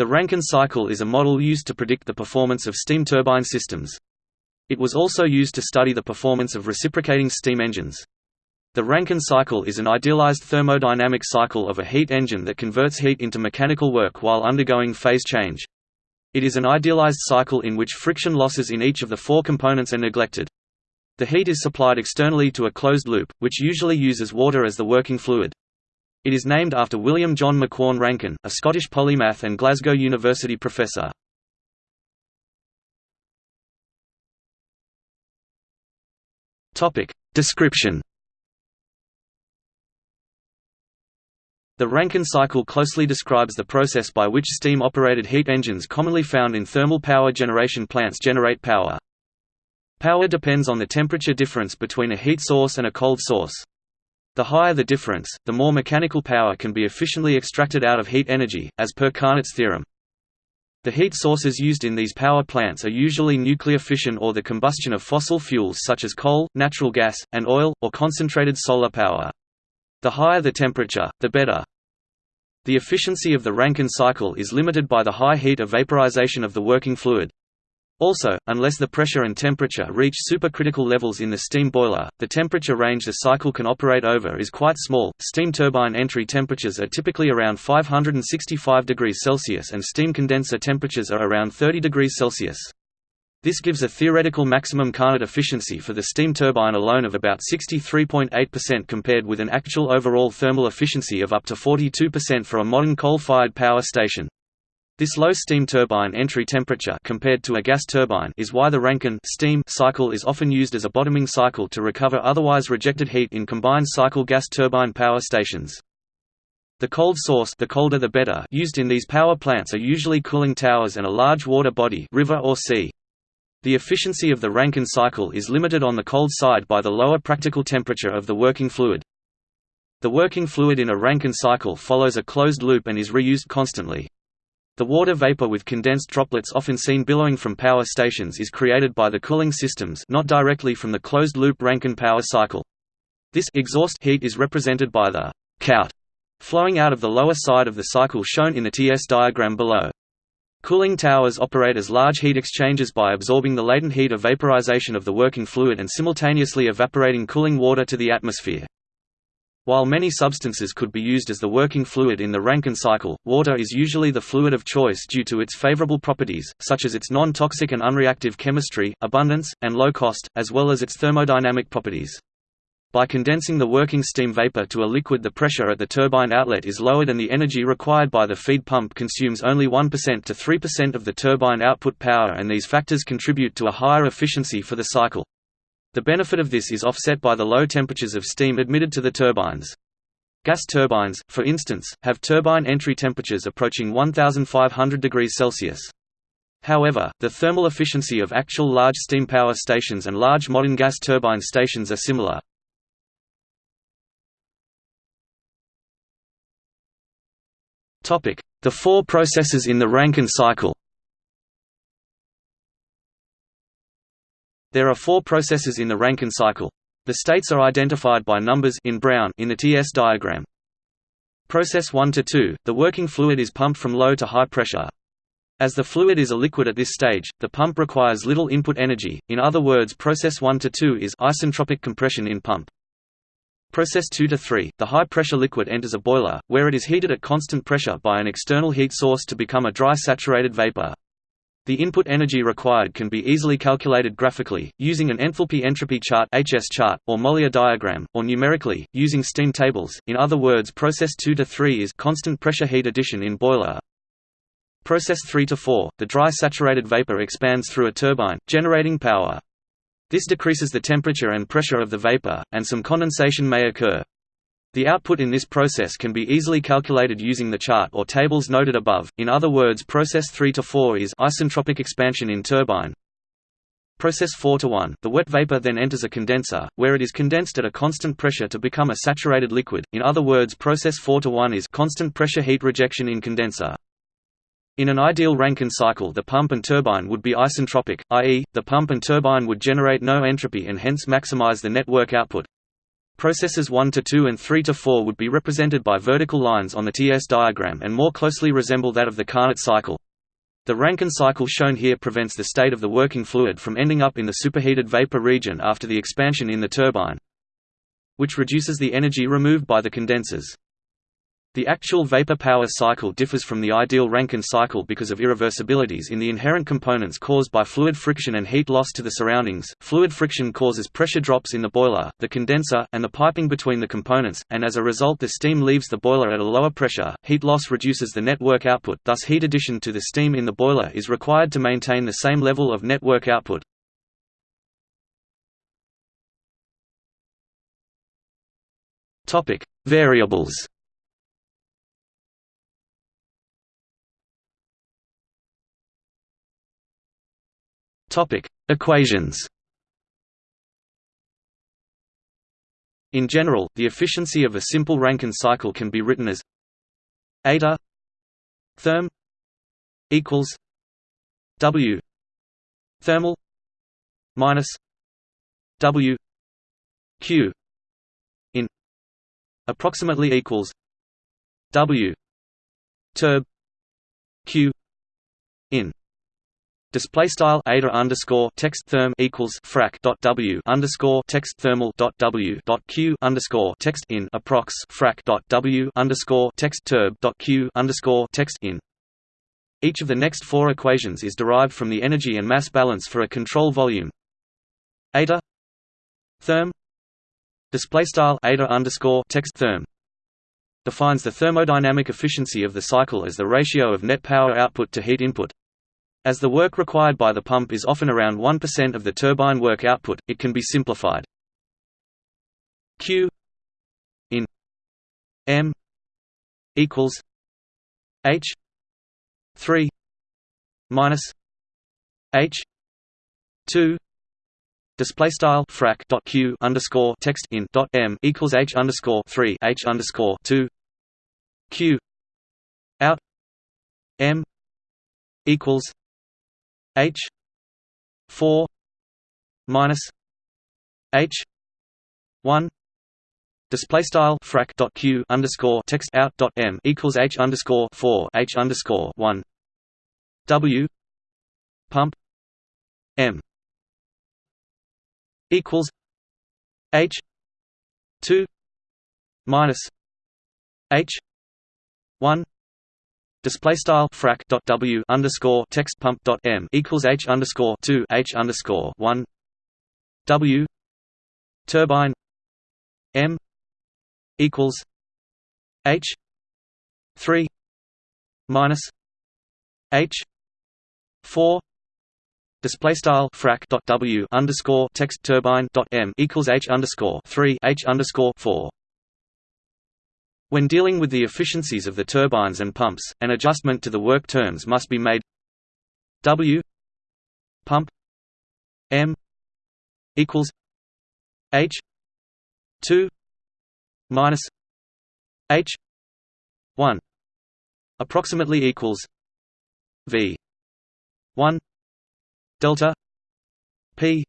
The Rankine cycle is a model used to predict the performance of steam turbine systems. It was also used to study the performance of reciprocating steam engines. The Rankine cycle is an idealized thermodynamic cycle of a heat engine that converts heat into mechanical work while undergoing phase change. It is an idealized cycle in which friction losses in each of the four components are neglected. The heat is supplied externally to a closed loop, which usually uses water as the working fluid. It is named after William John Macquorn Rankine, a Scottish polymath and Glasgow University professor. Topic Description The Rankine cycle closely describes the process by which steam-operated heat engines commonly found in thermal power generation plants generate power. Power depends on the temperature difference between a heat source and a cold source. The higher the difference, the more mechanical power can be efficiently extracted out of heat energy, as per Carnot's theorem. The heat sources used in these power plants are usually nuclear fission or the combustion of fossil fuels such as coal, natural gas, and oil, or concentrated solar power. The higher the temperature, the better. The efficiency of the Rankine cycle is limited by the high heat of vaporization of the working fluid. Also, unless the pressure and temperature reach supercritical levels in the steam boiler, the temperature range the cycle can operate over is quite small. Steam turbine entry temperatures are typically around 565 degrees Celsius and steam condenser temperatures are around 30 degrees Celsius. This gives a theoretical maximum Carnot efficiency for the steam turbine alone of about 63.8% compared with an actual overall thermal efficiency of up to 42% for a modern coal-fired power station. This low steam turbine entry temperature compared to a gas turbine is why the Rankine steam cycle is often used as a bottoming cycle to recover otherwise rejected heat in combined cycle gas turbine power stations. The cold source the colder the better used in these power plants are usually cooling towers and a large water body river or sea. The efficiency of the Rankine cycle is limited on the cold side by the lower practical temperature of the working fluid. The working fluid in a Rankine cycle follows a closed loop and is reused constantly. The water vapor with condensed droplets often seen billowing from power stations is created by the cooling systems not directly from the closed-loop Rankine power cycle. This exhaust heat is represented by the «cout» flowing out of the lower side of the cycle shown in the TS diagram below. Cooling towers operate as large heat exchangers by absorbing the latent heat of vaporization of the working fluid and simultaneously evaporating cooling water to the atmosphere. While many substances could be used as the working fluid in the Rankine cycle, water is usually the fluid of choice due to its favorable properties, such as its non-toxic and unreactive chemistry, abundance, and low cost, as well as its thermodynamic properties. By condensing the working steam vapor to a liquid the pressure at the turbine outlet is lowered and the energy required by the feed pump consumes only 1% to 3% of the turbine output power and these factors contribute to a higher efficiency for the cycle. The benefit of this is offset by the low temperatures of steam admitted to the turbines. Gas turbines, for instance, have turbine entry temperatures approaching 1500 degrees Celsius. However, the thermal efficiency of actual large steam power stations and large modern gas turbine stations are similar. The four processes in the Rankine cycle There are four processes in the Rankine cycle. The states are identified by numbers in brown in the TS diagram. Process 1 to 2, the working fluid is pumped from low to high pressure. As the fluid is a liquid at this stage, the pump requires little input energy, in other words process 1 to 2 is isentropic compression in pump. Process 2 to 3, the high-pressure liquid enters a boiler, where it is heated at constant pressure by an external heat source to become a dry saturated vapor. The input energy required can be easily calculated graphically, using an enthalpy-entropy chart HS chart, or Mollier diagram, or numerically, using steam tables, in other words process 2 to 3 is constant pressure heat addition in boiler. Process 3 to 4, the dry saturated vapor expands through a turbine, generating power. This decreases the temperature and pressure of the vapor, and some condensation may occur. The output in this process can be easily calculated using the chart or tables noted above, in other words process 3 to 4 is isentropic expansion in turbine. Process 4 to 1, the wet vapor then enters a condenser, where it is condensed at a constant pressure to become a saturated liquid, in other words process 4 to 1 is constant pressure heat rejection in condenser. In an ideal Rankine cycle the pump and turbine would be isentropic, i.e., the pump and turbine would generate no entropy and hence maximize the network output. Processes 1 to 2 and 3 to 4 would be represented by vertical lines on the TS diagram and more closely resemble that of the Carnot cycle. The Rankine cycle shown here prevents the state of the working fluid from ending up in the superheated vapor region after the expansion in the turbine, which reduces the energy removed by the condensers. The actual vapor power cycle differs from the ideal Rankine cycle because of irreversibilities in the inherent components caused by fluid friction and heat loss to the surroundings. Fluid friction causes pressure drops in the boiler, the condenser, and the piping between the components, and as a result the steam leaves the boiler at a lower pressure. Heat loss reduces the net work output, thus heat addition to the steam in the boiler is required to maintain the same level of net work output. Topic: Variables Topic: Equations. In general, the efficiency of a simple Rankine cycle can be written as eta therm equals W thermal minus W Q in approximately equals W turb Q in Display style eta underscore text therm equals frac dot w underscore text thermal dot w dot q underscore text in approx frac dot w underscore text turb dot q underscore text in. Each of the next four equations is derived from the energy and mass balance for a control volume. Eta therm display style eta underscore text therm defines the thermodynamic efficiency of the cycle as the ratio of net power output to heat input. As the work required by the pump is often around 1% of the turbine work output, it can be simplified. Q in M equals H three minus H two display style frac dot q underscore text in dot m equals h underscore three h underscore two q out m equals H four minus H one display style frac dot q underscore text out dot m equals h underscore four h underscore one W pump M equals H two minus H one Display style frac dot w underscore text pump dot m equals h underscore two h underscore one. W turbine m equals h three minus h four. Display style frac dot w underscore text turbine dot m equals h underscore three h underscore four when dealing with the efficiencies of the turbines and pumps, an adjustment to the work terms must be made. W pump M equals H two minus H one approximately equals V one delta P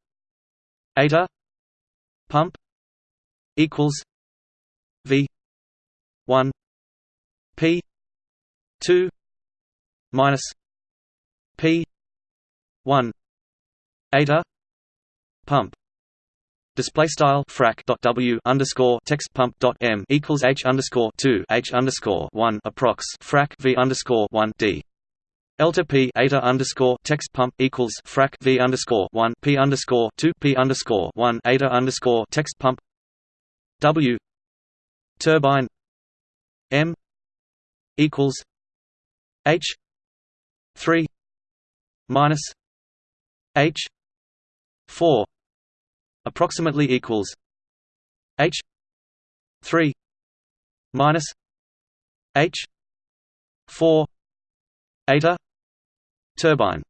eta pump equals V 1 p 2 minus p 1 eta pump. Display style frac dot w underscore text pump dot m equals h underscore two h underscore one approx frac v underscore one d. Delta p eta underscore text pump equals frac v underscore one p underscore two p underscore one eta underscore text pump. W. Turbine M equals H three minus H four approximately equals H three minus H four eta turbine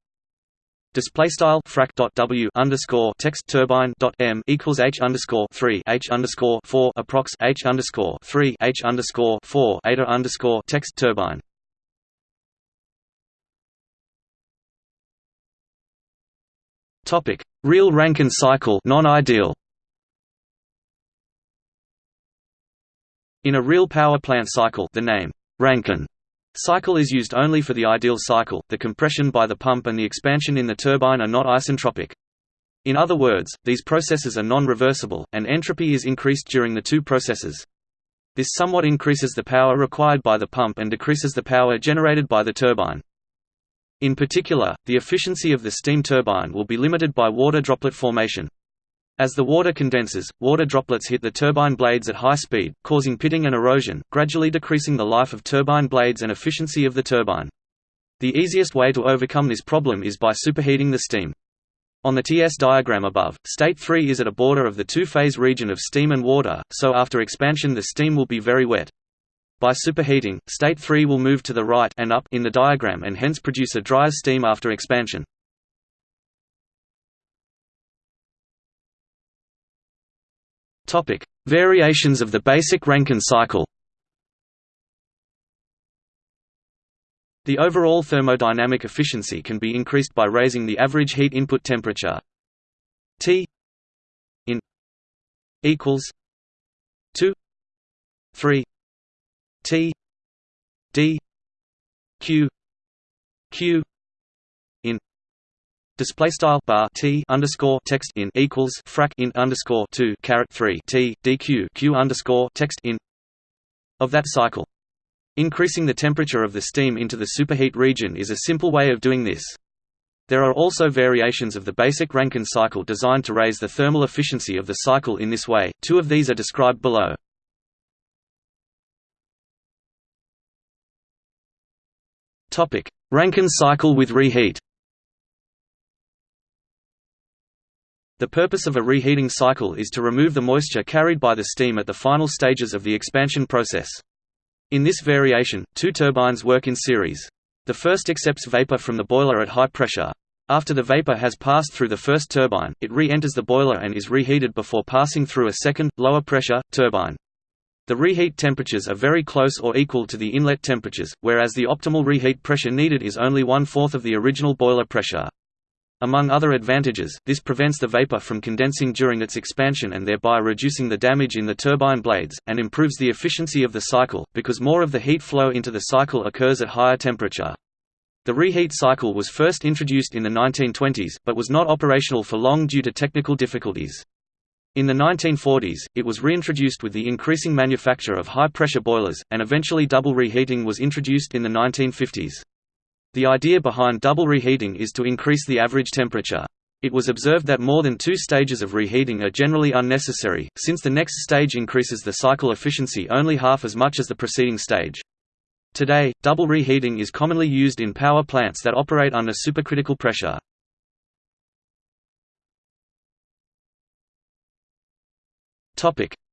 Display style frac dot w underscore text turbine dot m equals h underscore three h underscore four approx h underscore three h underscore four eta underscore text turbine. Topic: Real Rankine cycle non-ideal. In a real power plant cycle the name, Rankine, cycle is used only for the ideal cycle, the compression by the pump and the expansion in the turbine are not isentropic. In other words, these processes are non-reversible, and entropy is increased during the two processes. This somewhat increases the power required by the pump and decreases the power generated by the turbine. In particular, the efficiency of the steam turbine will be limited by water droplet formation. As the water condenses, water droplets hit the turbine blades at high speed, causing pitting and erosion, gradually decreasing the life of turbine blades and efficiency of the turbine. The easiest way to overcome this problem is by superheating the steam. On the TS diagram above, state 3 is at a border of the two-phase region of steam and water, so after expansion the steam will be very wet. By superheating, state 3 will move to the right and up in the diagram and hence produce a drier steam after expansion. Topic: Variations of the basic Rankine cycle. The overall thermodynamic efficiency can be increased by raising the average heat input temperature T in equals 2 3 T D Q Q display style bar T underscore text in equals frac in underscore 2 caret 3 T DQ Q underscore text in of that cycle. Increasing the temperature of the steam into the superheat region is a simple way of doing this. There are also variations of the basic Rankine cycle designed to raise the thermal efficiency of the cycle in this way, two of these are described below. Topic: Rankine cycle with reheat The purpose of a reheating cycle is to remove the moisture carried by the steam at the final stages of the expansion process. In this variation, two turbines work in series. The first accepts vapor from the boiler at high pressure. After the vapor has passed through the first turbine, it re-enters the boiler and is reheated before passing through a second, lower pressure, turbine. The reheat temperatures are very close or equal to the inlet temperatures, whereas the optimal reheat pressure needed is only one-fourth of the original boiler pressure. Among other advantages, this prevents the vapor from condensing during its expansion and thereby reducing the damage in the turbine blades, and improves the efficiency of the cycle, because more of the heat flow into the cycle occurs at higher temperature. The reheat cycle was first introduced in the 1920s, but was not operational for long due to technical difficulties. In the 1940s, it was reintroduced with the increasing manufacture of high-pressure boilers, and eventually double reheating was introduced in the 1950s. The idea behind double reheating is to increase the average temperature. It was observed that more than two stages of reheating are generally unnecessary, since the next stage increases the cycle efficiency only half as much as the preceding stage. Today, double reheating is commonly used in power plants that operate under supercritical pressure.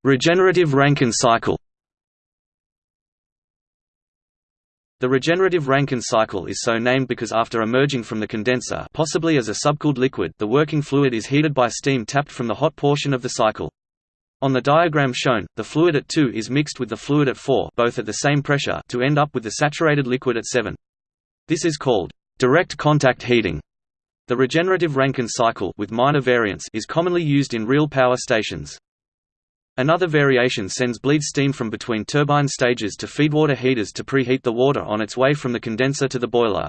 Regenerative Rankine cycle The regenerative Rankine cycle is so named because after emerging from the condenser possibly as a subcooled liquid the working fluid is heated by steam tapped from the hot portion of the cycle. On the diagram shown, the fluid at 2 is mixed with the fluid at 4 both at the same pressure to end up with the saturated liquid at 7. This is called direct contact heating. The regenerative Rankine cycle with minor variants is commonly used in real power stations. Another variation sends bleed steam from between turbine stages to feedwater heaters to preheat the water on its way from the condenser to the boiler.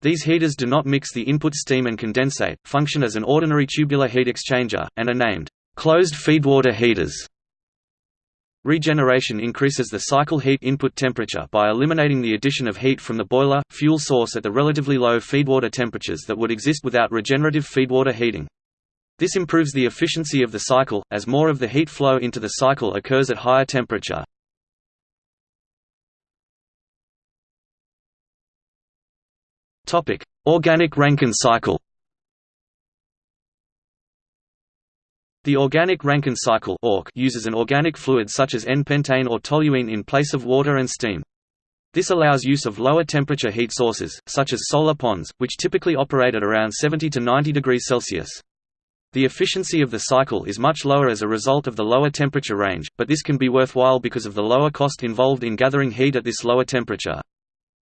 These heaters do not mix the input steam and condensate, function as an ordinary tubular heat exchanger, and are named closed feedwater heaters. Regeneration increases the cycle heat input temperature by eliminating the addition of heat from the boiler, fuel source at the relatively low feedwater temperatures that would exist without regenerative feedwater heating. This improves the efficiency of the cycle, as more of the heat flow into the cycle occurs at higher temperature. Organic Rankine cycle The organic Rankine cycle uses an organic fluid such as N-pentane or toluene in place of water and steam. This allows use of lower temperature heat sources, such as solar ponds, which typically operate at around 70 to 90 degrees Celsius. The efficiency of the cycle is much lower as a result of the lower temperature range, but this can be worthwhile because of the lower cost involved in gathering heat at this lower temperature.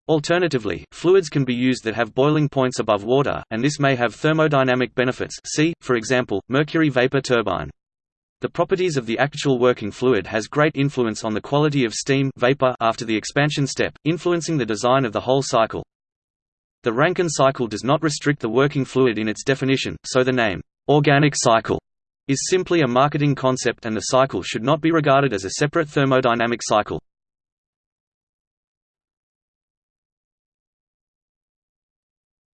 Alternatively, fluids can be used that have boiling points above water, and this may have thermodynamic benefits see, for example, mercury vapor turbine. The properties of the actual working fluid has great influence on the quality of steam vapor after the expansion step, influencing the design of the whole cycle. The Rankine cycle does not restrict the working fluid in its definition, so the name, organic cycle, is simply a marketing concept and the cycle should not be regarded as a separate thermodynamic cycle.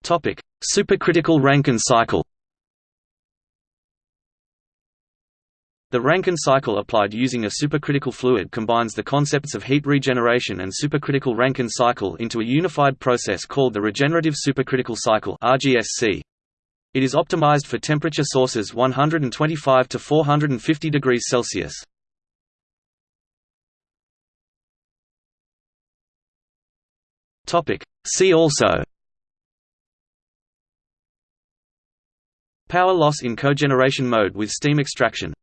Supercritical Rankine cycle The Rankine cycle applied using a supercritical fluid combines the concepts of heat regeneration and supercritical Rankine cycle into a unified process called the regenerative supercritical cycle RGSC. It is optimized for temperature sources 125 to 450 degrees Celsius. Topic. See also. Power loss in cogeneration mode with steam extraction